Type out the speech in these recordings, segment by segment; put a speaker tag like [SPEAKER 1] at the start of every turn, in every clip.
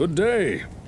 [SPEAKER 1] Good day.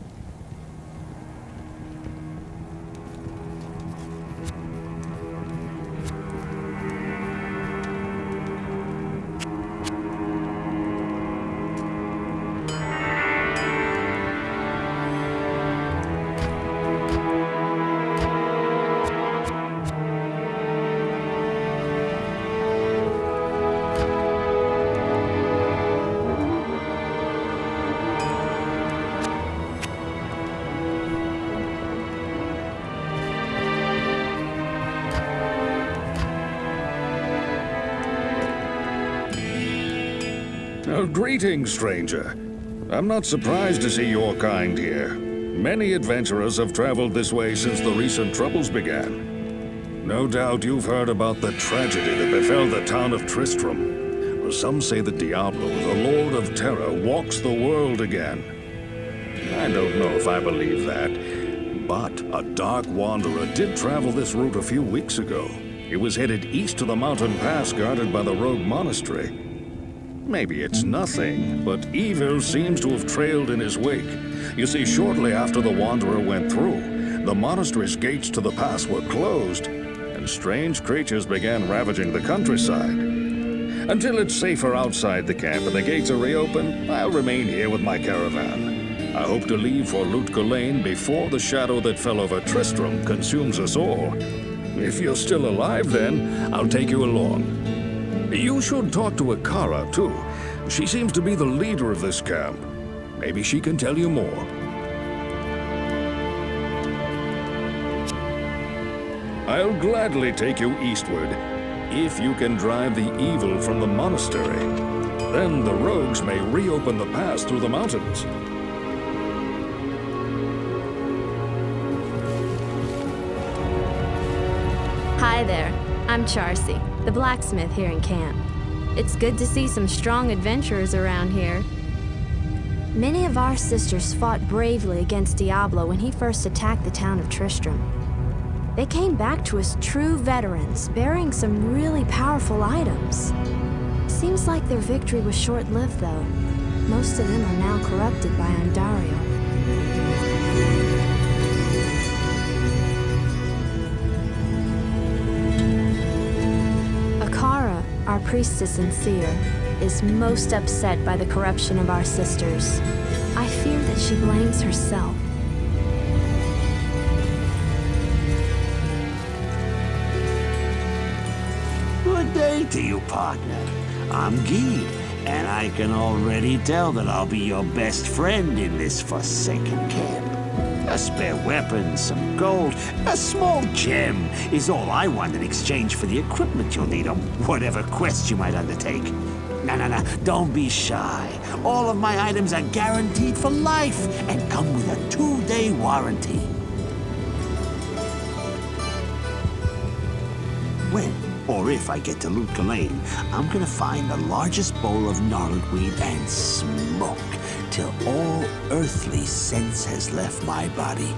[SPEAKER 1] Greetings, stranger. I'm not surprised to see your kind here. Many adventurers have traveled this way since the recent troubles began. No doubt you've heard about the tragedy that befell the town of Tristram. Some say that Diablo, the Lord of Terror, walks the world again. I don't know if I believe that, but a Dark Wanderer did travel this route a few weeks ago. He was headed east to the mountain pass guarded by the Rogue Monastery. Maybe it's nothing, but evil seems to have trailed in his wake. You see, shortly after the Wanderer went through, the monastery's gates to the pass were closed, and strange creatures began ravaging the countryside. Until it's safer outside the camp and the gates are reopened, I'll remain here with my caravan. I hope to leave for Lane before the shadow that fell over Tristram consumes us all. If you're still alive then, I'll take you along. You should talk to Akara, too. She seems to be the leader of this camp. Maybe she can tell you more. I'll gladly take you eastward, if you can drive the evil from the monastery. Then the rogues may reopen the pass through the mountains.
[SPEAKER 2] I'm Charsi, the blacksmith here in camp. It's good to see some strong adventurers around here. Many of our sisters fought bravely against Diablo when he first attacked the town of Tristram. They came back to us true veterans, bearing some really powerful items. Seems like their victory was short-lived, though. Most of them are now corrupted by Andariel. Our priestess seer, is most upset by the corruption of our sisters. I fear that she blames herself.
[SPEAKER 3] Good day to you, partner. I'm Gheed, and I can already tell that I'll be your best friend in this forsaken camp. A spare weapon, some gold, a small gem is all I want in exchange for the equipment you'll need on whatever quest you might undertake. No, no, no, don't be shy. All of my items are guaranteed for life and come with a two-day warranty. When or if I get to Lut Gholein, I'm gonna find the largest bowl of gnarled weed and smoke till all earthly sense has left my body.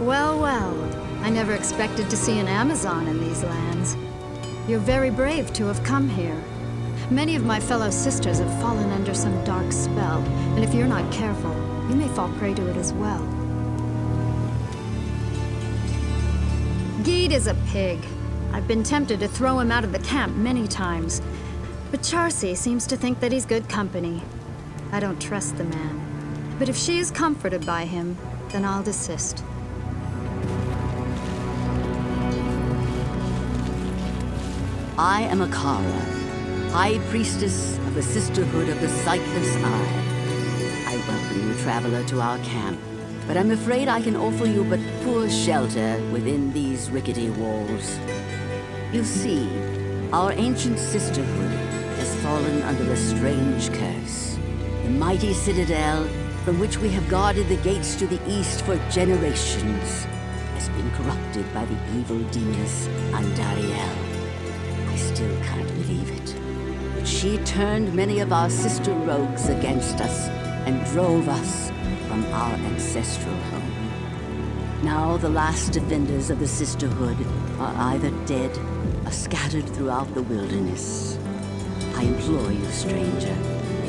[SPEAKER 4] Well, well. I never expected to see an Amazon in these lands. You're very brave to have come here. Many of my fellow sisters have fallen under some dark spell, and if you're not careful, you may fall prey to it as well. Gheed is a pig. I've been tempted to throw him out of the camp many times. But Charsi seems to think that he's good company. I don't trust the man. But if she is comforted by him, then I'll desist.
[SPEAKER 5] I am Akara, High Priestess of the Sisterhood of the Sightless Eye. Welcome you, traveler, to our camp, but I'm afraid I can offer you but poor shelter within these rickety walls. You see, our ancient sisterhood has fallen under a strange curse. The mighty citadel, from which we have guarded the gates to the east for generations, has been corrupted by the evil demoness Andariel. I still can't believe it. But she turned many of our sister rogues against us and drove us from our ancestral home. Now the last defenders of the Sisterhood are either dead or scattered throughout the wilderness. I implore you, stranger,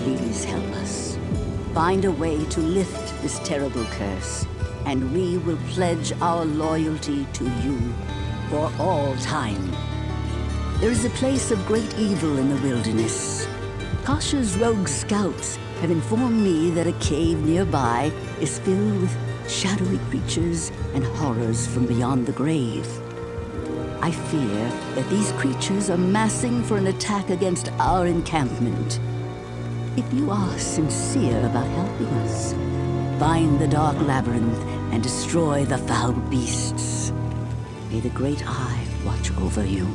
[SPEAKER 5] please help us. Find a way to lift this terrible curse, and we will pledge our loyalty to you for all time. There is a place of great evil in the wilderness. Kashya's rogue scouts have informed me that a cave nearby is filled with shadowy creatures and horrors from beyond the grave. I fear that these creatures are massing for an attack against our encampment. If you are sincere about helping us, find the Dark Labyrinth and destroy the foul beasts. May the Great Eye watch over you.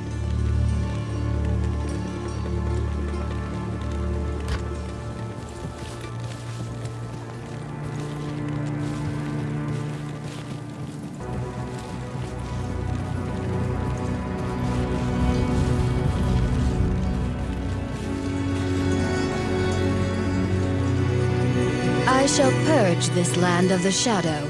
[SPEAKER 2] This land of the shadow.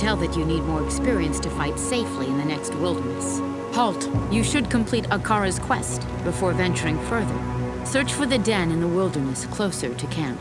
[SPEAKER 6] Tell that you need more experience to fight safely in the next wilderness. Halt. You should complete Akara's quest before venturing further. Search for the den in the wilderness closer to camp.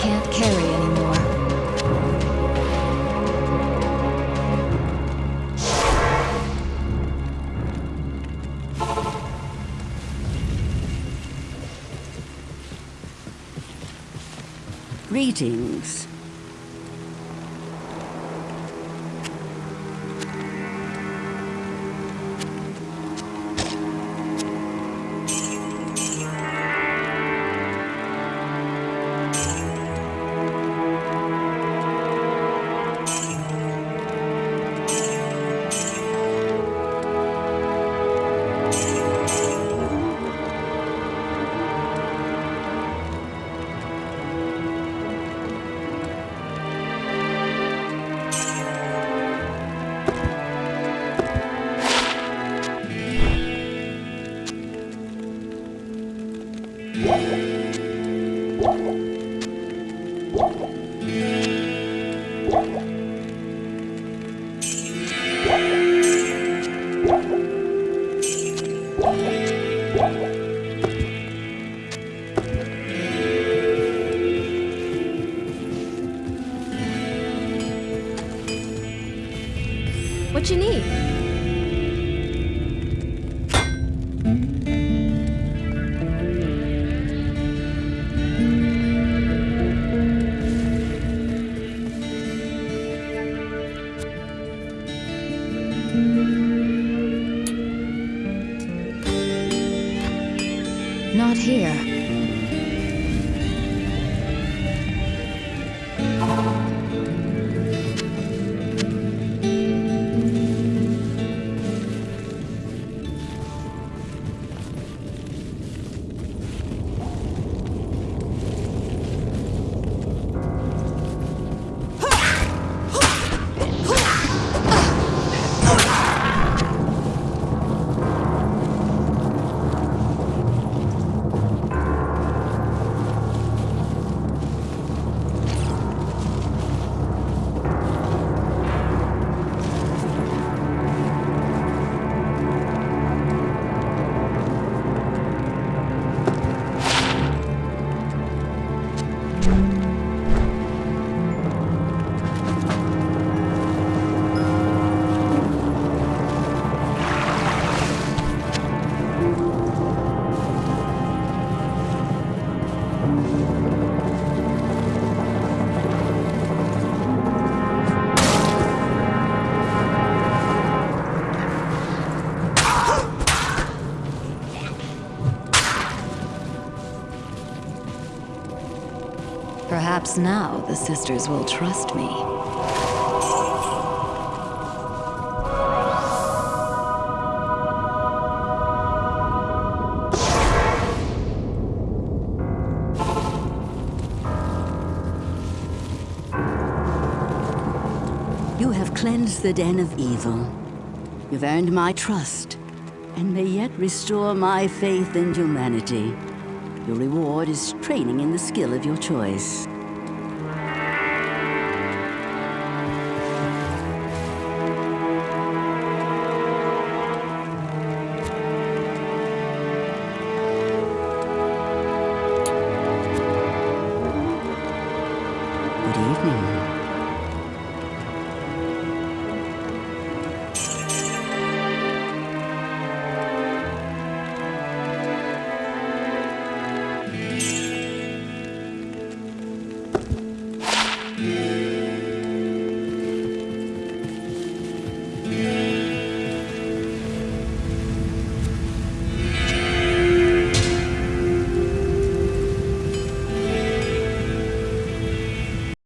[SPEAKER 2] can't carry anymore.
[SPEAKER 5] Greetings.
[SPEAKER 6] Here.
[SPEAKER 5] Perhaps now the sisters will trust me. You have cleansed the den of evil. You've earned my trust, and may yet restore my faith in humanity. Your reward is training in the skill of your choice.